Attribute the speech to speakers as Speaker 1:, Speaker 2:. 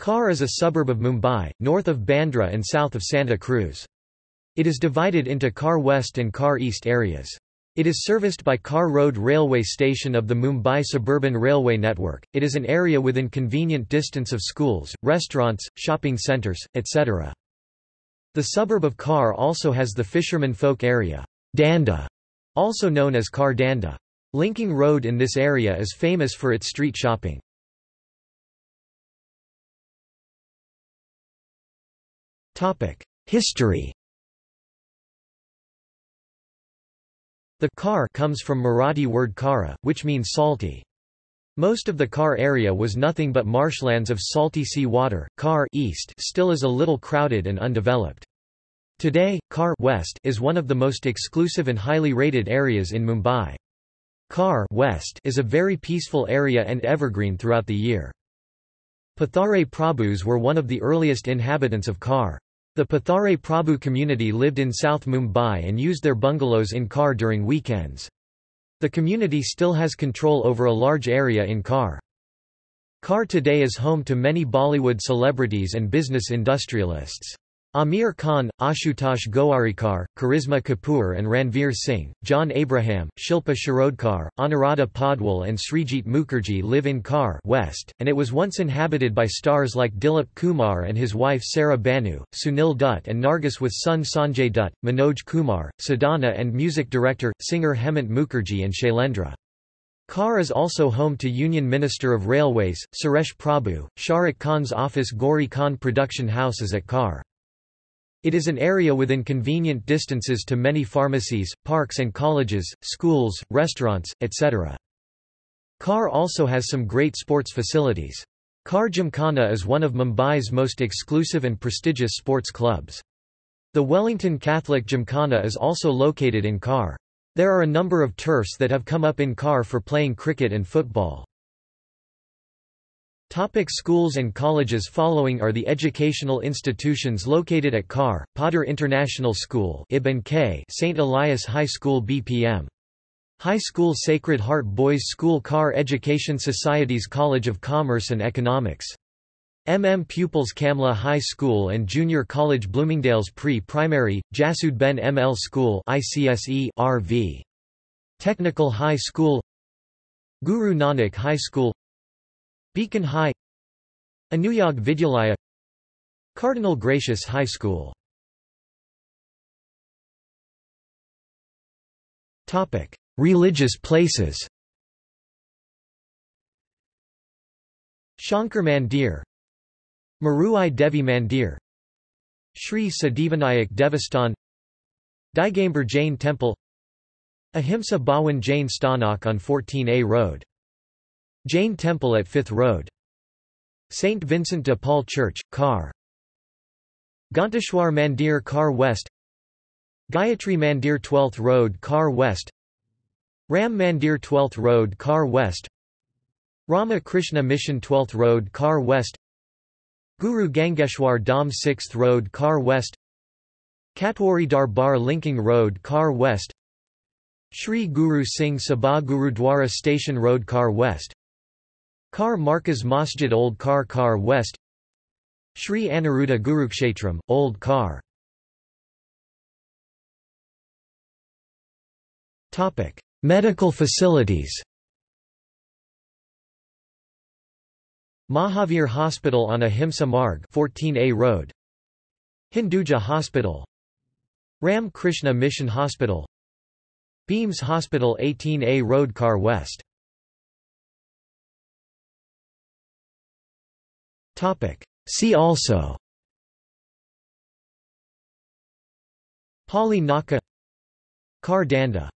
Speaker 1: Khar is a suburb of Mumbai, north of Bandra and south of Santa Cruz. It is divided into Khar West and Khar East areas. It is serviced by Khar Road railway station of the Mumbai Suburban Railway Network. It is an area within convenient distance of schools, restaurants, shopping centres, etc. The suburb of Khar also has the fisherman folk area, Danda, also known as Khar Danda. Linking Road in this area is famous for its street shopping. History The Khar comes from Marathi word kara, which means salty. Most of the Khar area was nothing but marshlands of salty sea water. Khar east still is a little crowded and undeveloped. Today, Khar west is one of the most exclusive and highly rated areas in Mumbai. Khar west is a very peaceful area and evergreen throughout the year. Pathare Prabhus were one of the earliest inhabitants of Khar. The Pathare Prabhu community lived in South Mumbai and used their bungalows in Khar during weekends. The community still has control over a large area in Khar. Khar today is home to many Bollywood celebrities and business industrialists. Aamir Khan, Ashutosh Gowarikar, Karisma Kapoor and Ranveer Singh, John Abraham, Shilpa Shirodkar, Anuradha Padwal and Srijit Mukherjee live in Khar West, and it was once inhabited by stars like Dilip Kumar and his wife Saira Banu, Sunil Dutt and Nargis with son Sanjay Dutt, Manoj Kumar, Sadhana and music director, singer Hemant Mukherjee and Shailendra. Khar is also home to Union Minister of Railways, Suresh Prabhu. Shahrukh Khan's office Gauri Khan production house is at Khar. It is an area within convenient distances to many pharmacies, parks and colleges, schools, restaurants, etc. Khar also has some great sports facilities. Khar Gymkhana is one of Mumbai's most exclusive and prestigious sports clubs. The Wellington Catholic Gymkhana is also located in Khar. There are a number of turfs that have come up in Khar for playing cricket and football. Topic schools and colleges Following are the educational institutions located at Khar, Podar International School Ibn K, St. Elias High School BPM. High School Sacred Heart Boys School Khar Education Society's College of Commerce and Economics. MM Pupils Kamla High School and Junior College Bloomingdale's Pre-Primary, Jasud Ben ML School ICSE RV. Technical High School Guru Nanak High School Beacon High Anuyog Vidyalaya Cardinal Gracias High School. Topic: Religious places. Shankar Mandir Maruai Devi Mandir Sri Siddhivinayak Devastan Digambar Jain Temple Ahimsa Bhawan Jain Stanak on 14A Road Jain Temple at Fifth Road. St. Vincent de Paul Church, Khar. Ganteshwar Mandir Khar West Gayatri Mandir 12th Road Khar West Ram Mandir 12th Road Khar West Rama Krishna Mission 12th Road Khar West Guru Gangeshwar Dham 6th Road Khar West Katwari Darbar Linking Road Khar West Shri Guru Singh Sabha Gurudwara Station Road Khar West Khar Markaz Masjid Old Kar Khar West. Sri Aniruddha Gurukshetram, Old Khar Medical facilities. Mahavir Hospital on Ahimsa Marg 14A Road. Hinduja Hospital. Ram Krishna Mission Hospital. Beams Hospital 18A Road Khar West See also. Pali Naka. Khar Danda